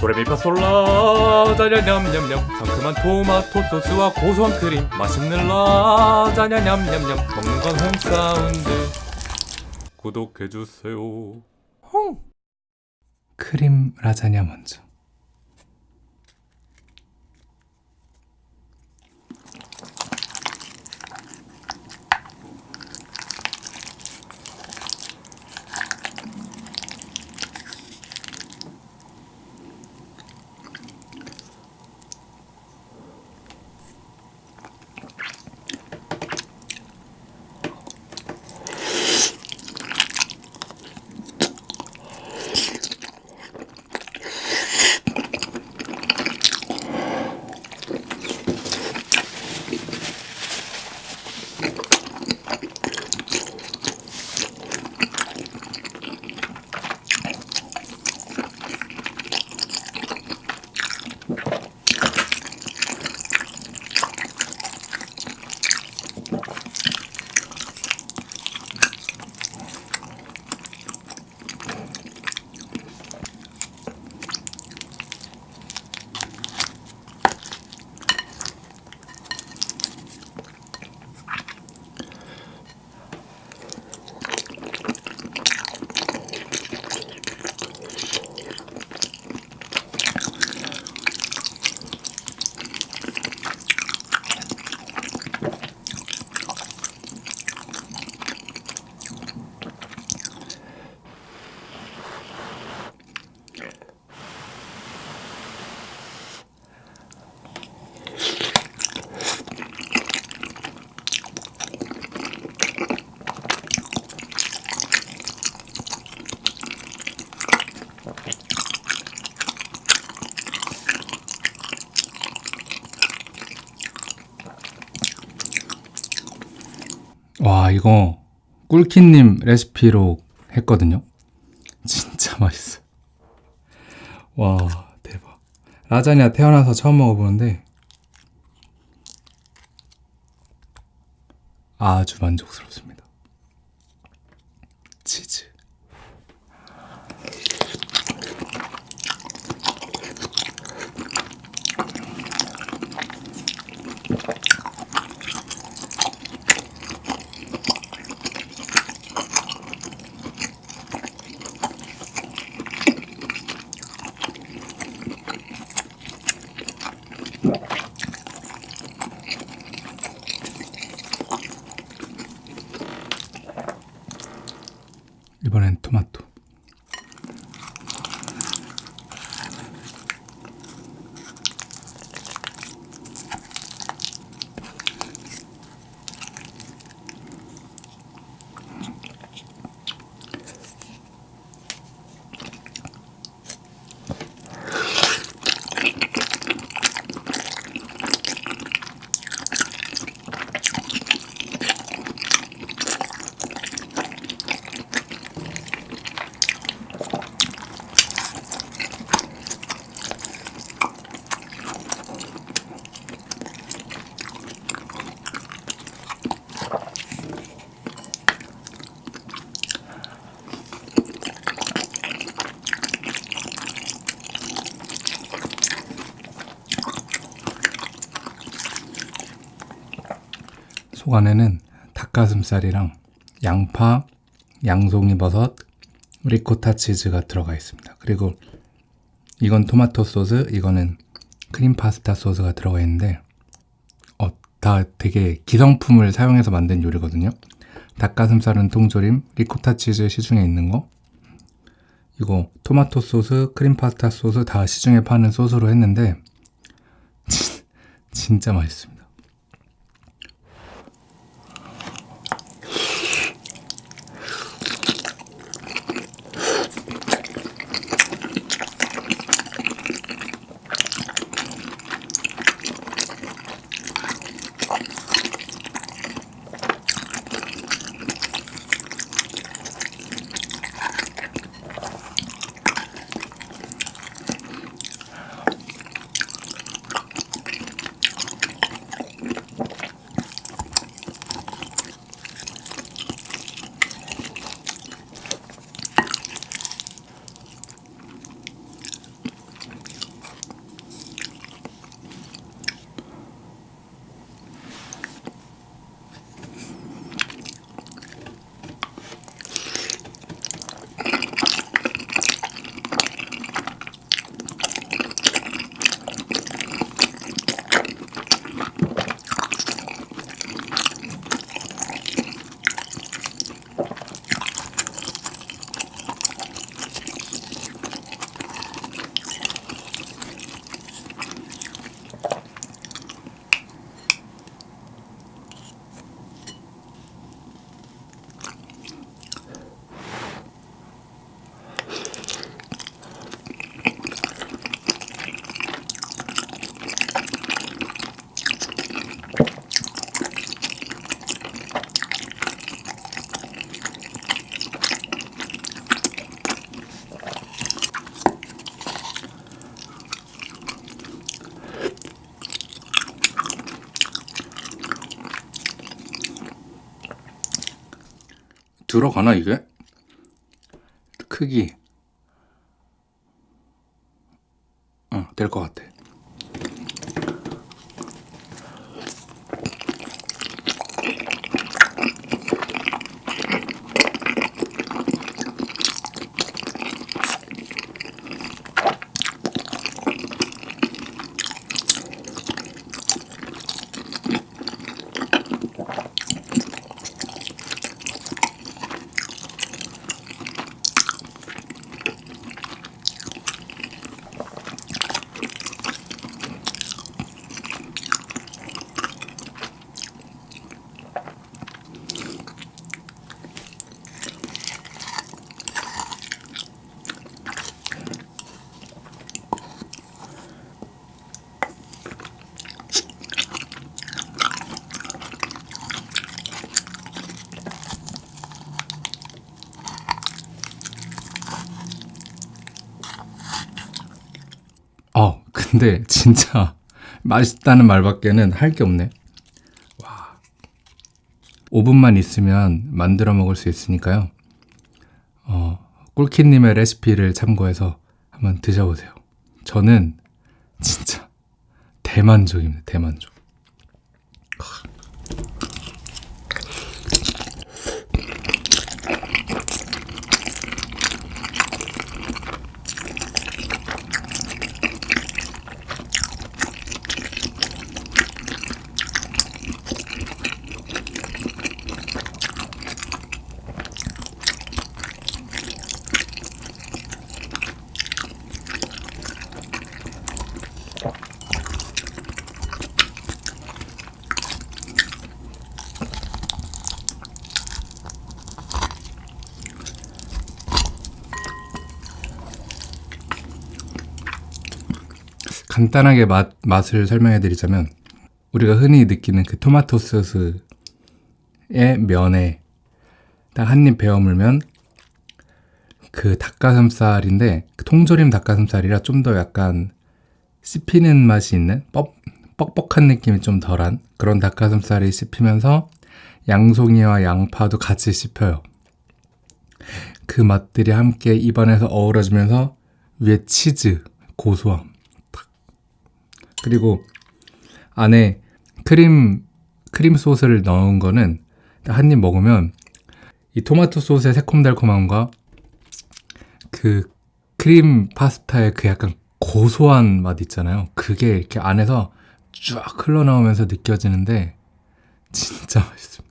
도레미파솔라 자냐 냠냠냠. 상큼한 토마토 소스와 고소한 크림. 맛있는 라자냐 냠냠냠. 먹는 건 홍사운드. 구독해주세요. 홍 크림 라자냐 먼저. 와 이거 꿀키님 레시피로 했거든요. 진짜 맛있어. 와 대박. 라자냐 태어나서 처음 먹어보는데 아주 만족스럽습니다. 치즈. 이번엔 토마토. 속 안에는 닭가슴살이랑 양파, 양송이버섯, 리코타 치즈가 들어가 있습니다. 그리고 이건 토마토 소스, 이거는 크림 파스타 소스가 들어가 있는데 어, 다 되게 기성품을 사용해서 만든 요리거든요. 닭가슴살은 통조림, 리코타 치즈 시중에 있는 거 이거 토마토 소스, 크림 파스타 소스 다 시중에 파는 소스로 했는데 진짜 맛있습니다. 들어가나 이게? 크기 어, 될 것 같아. 어, 근데 진짜 맛있다는 말밖에는 할 게 없네. 와. 5분만 있으면 만들어 먹을 수 있으니까요. 어, 꿀키님의 레시피를 참고해서 한번 드셔보세요. 저는 진짜 대만족입니다. 대만족. 간단하게 맛, 맛을 설명해 드리자면 우리가 흔히 느끼는 그 토마토 소스의 면에 딱 한 입 베어 물면 그 닭가슴살인데 그 통조림 닭가슴살이라 좀 더 약간 씹히는 맛이 있는 뻑, 뻑뻑한 느낌이 좀 덜한 그런 닭가슴살이 씹히면서 양송이와 양파도 같이 씹혀요. 그 맛들이 함께 입안에서 어우러지면서 위에 치즈, 고소함, 그리고 안에 크림 크림 소스를 넣은 거는 한 입 먹으면 이 토마토 소스의 새콤달콤함과 그 크림 파스타의 그 약간 고소한 맛 있잖아요. 그게 이렇게 안에서 쫙 흘러나오면서 느껴지는데 진짜 맛있습니다.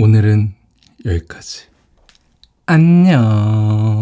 오늘은 여기까지. 안녕.